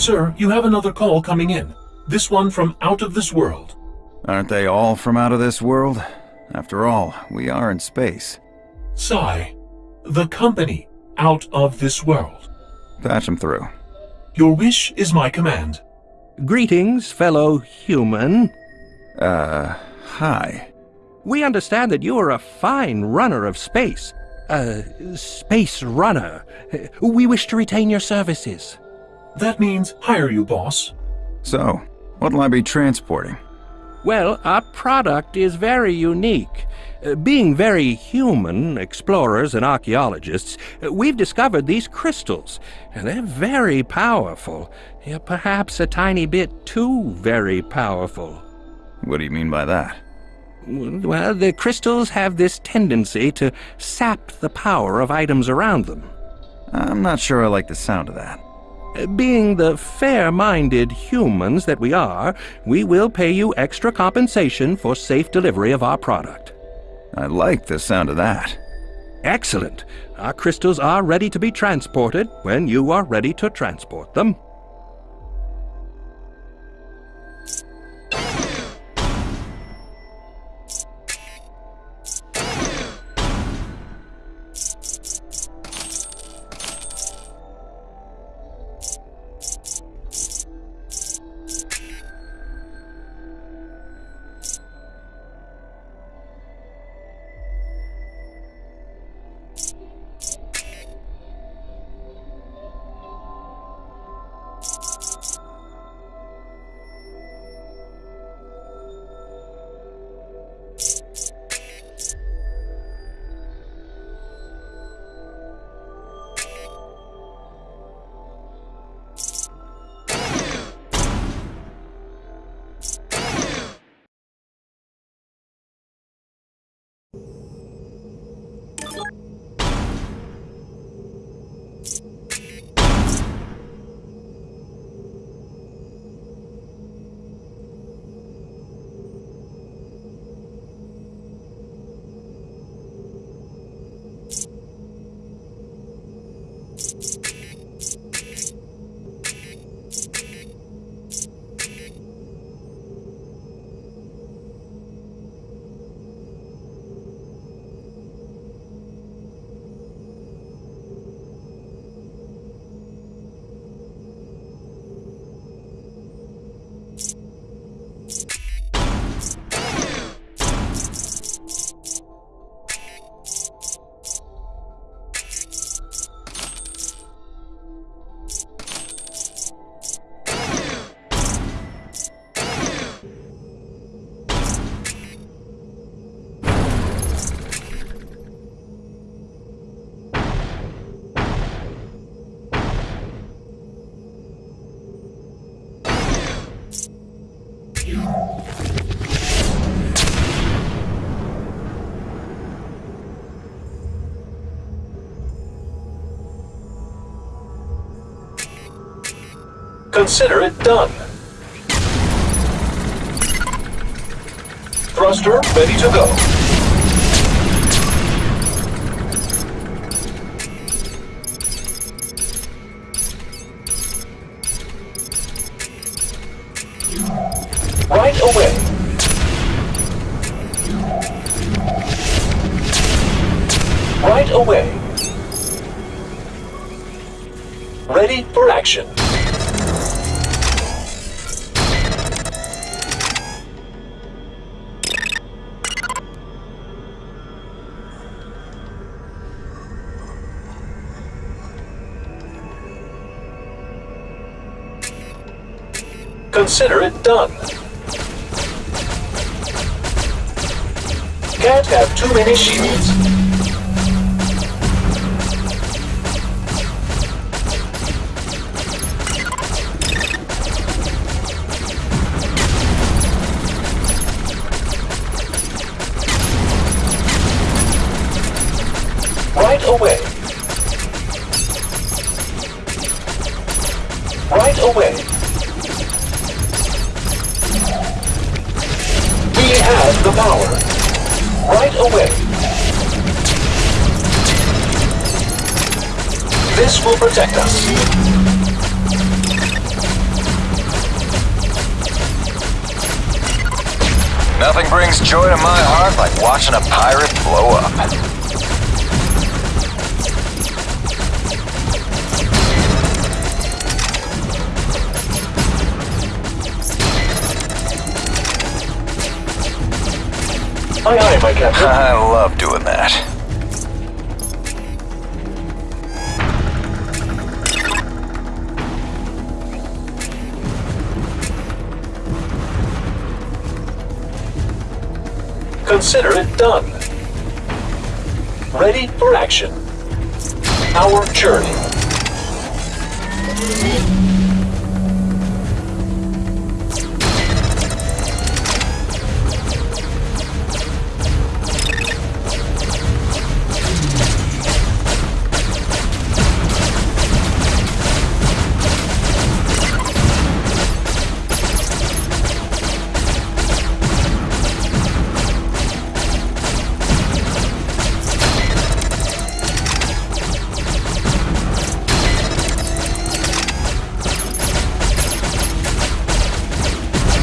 Sir, you have another call coming in. This one from out of this world. Aren't they all from out of this world? After all, we are in space. Sigh. The company out of this world. Patch them through. Your wish is my command. Greetings, fellow human. Uh, hi. We understand that you are a fine runner of space. A space runner. We wish to retain your services. That means hire you, boss. So, what'll I be transporting? Well, our product is very unique. Uh, being very human, explorers and archaeologists, uh, we've discovered these crystals, and they're very powerful. Yeah, perhaps a tiny bit too very powerful. What do you mean by that? Well, the crystals have this tendency to sap the power of items around them. I'm not sure I like the sound of that. Being the fair-minded humans that we are, we will pay you extra compensation for safe delivery of our product. I like the sound of that. Excellent. Our crystals are ready to be transported when you are ready to transport them. Consider it done. Thruster ready to go. Right away. Right away. Ready for action. Consider it done. Can't have too many shields. Right away. This will protect us. Nothing brings joy to my heart like watching a pirate blow up. Aye, aye, my captain. I love doing that. Consider it done. Ready for action. Our journey.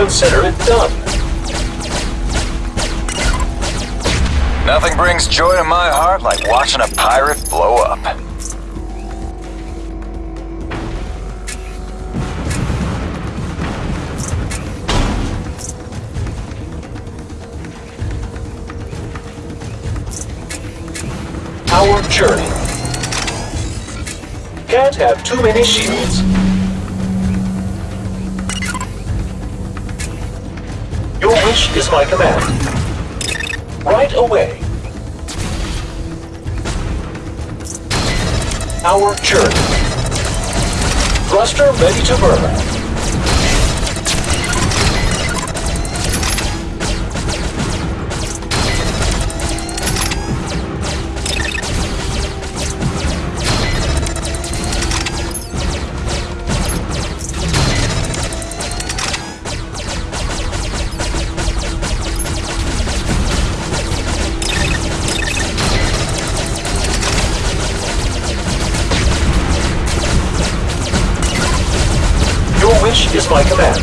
Consider it done. Nothing brings joy to my heart like watching a pirate blow up. Our journey. Can't have too many shields. Wish is my command. Right away. Our journey. Thruster ready to burn. My command.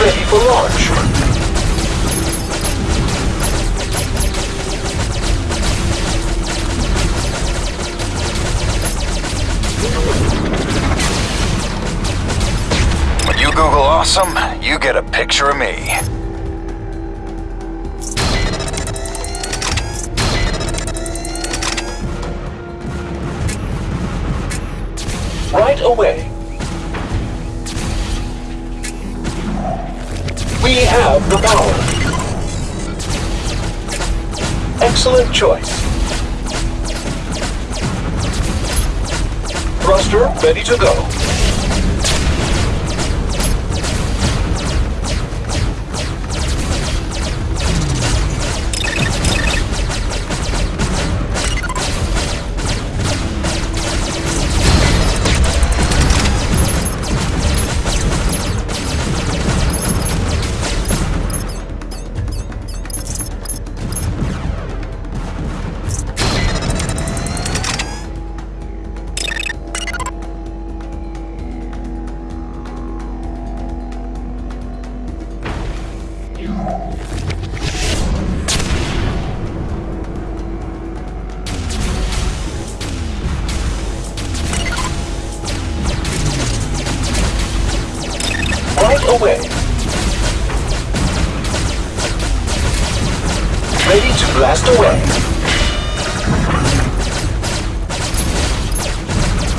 Ready for launch. When you Google awesome, you get a picture of me. Right away. We have the power. Excellent choice. Thruster ready to go. Ready to blast away.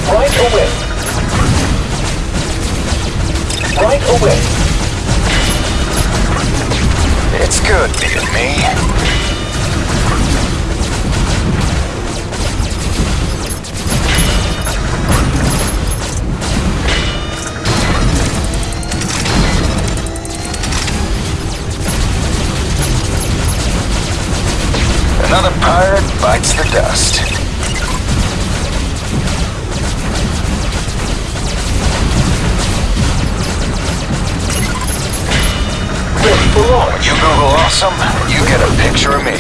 Right away. Right away. It's good being me. bites the dust. You Google awesome, you get a picture of me.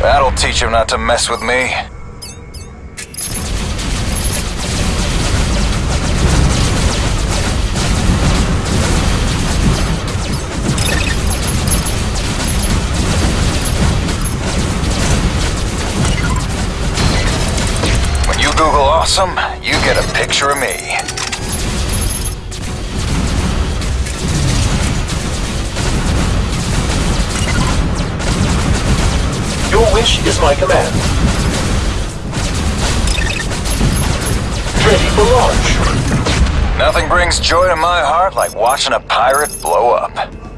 That'll teach him not to mess with me. Awesome, you get a picture of me. Your wish is my command. Ready for launch. Nothing brings joy to my heart like watching a pirate blow up.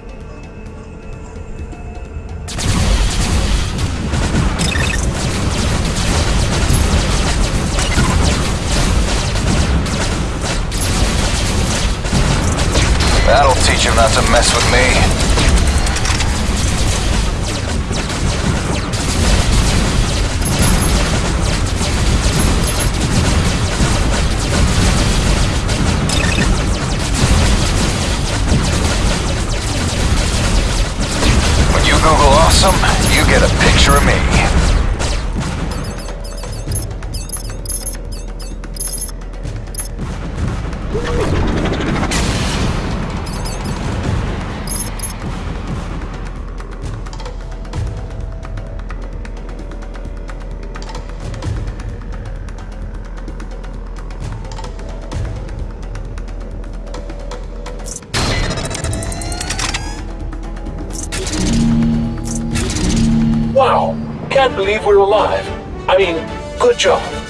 That'll teach him not to mess with me. When you Google awesome, you get a picture of me. I can't believe we're alive. I mean, good job.